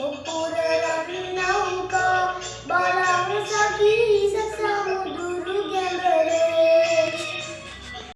No